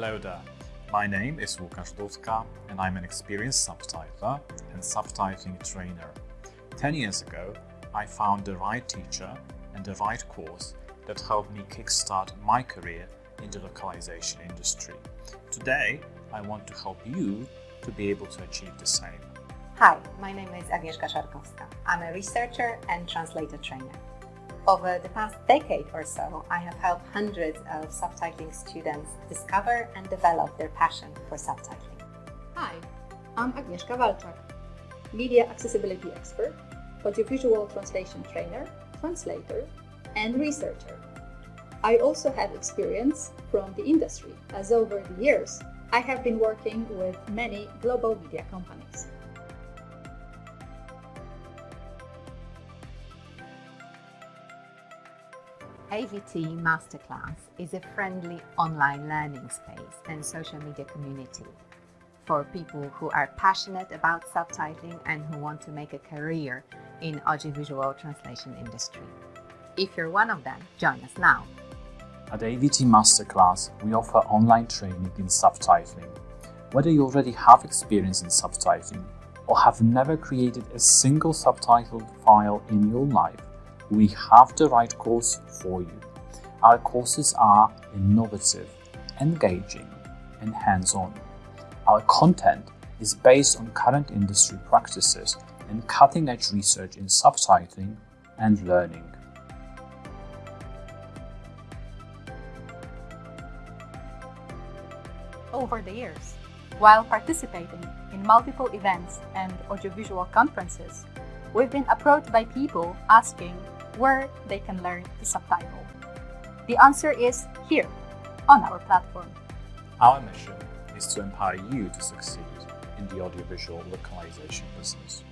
Hello there, my name is Łukasz Dudka and I'm an experienced subtitler and subtitling trainer. 10 years ago, I found the right teacher and the right course that helped me kickstart my career in the localization industry. Today, I want to help you to be able to achieve the same. Hi, my name is Agnieszka Szarkowska. I'm a researcher and translator trainer. Over the past decade or so, I have helped hundreds of subtitling students discover and develop their passion for subtitling. Hi, I'm Agnieszka Walczak, media accessibility expert, audiovisual translation trainer, translator, and researcher. I also have experience from the industry, as over the years, I have been working with many global media companies. AVT Masterclass is a friendly online learning space and social media community for people who are passionate about subtitling and who want to make a career in audiovisual translation industry. If you're one of them, join us now. At AVT Masterclass, we offer online training in subtitling. Whether you already have experience in subtitling or have never created a single subtitled file in your life, we have the right course for you. Our courses are innovative, engaging, and hands-on. Our content is based on current industry practices and cutting-edge research in subtitling and learning. Over the years, while participating in multiple events and audiovisual conferences, we've been approached by people asking where they can learn to subtitle. The answer is here, on our platform. Our mission is to empower you to succeed in the audiovisual localization business.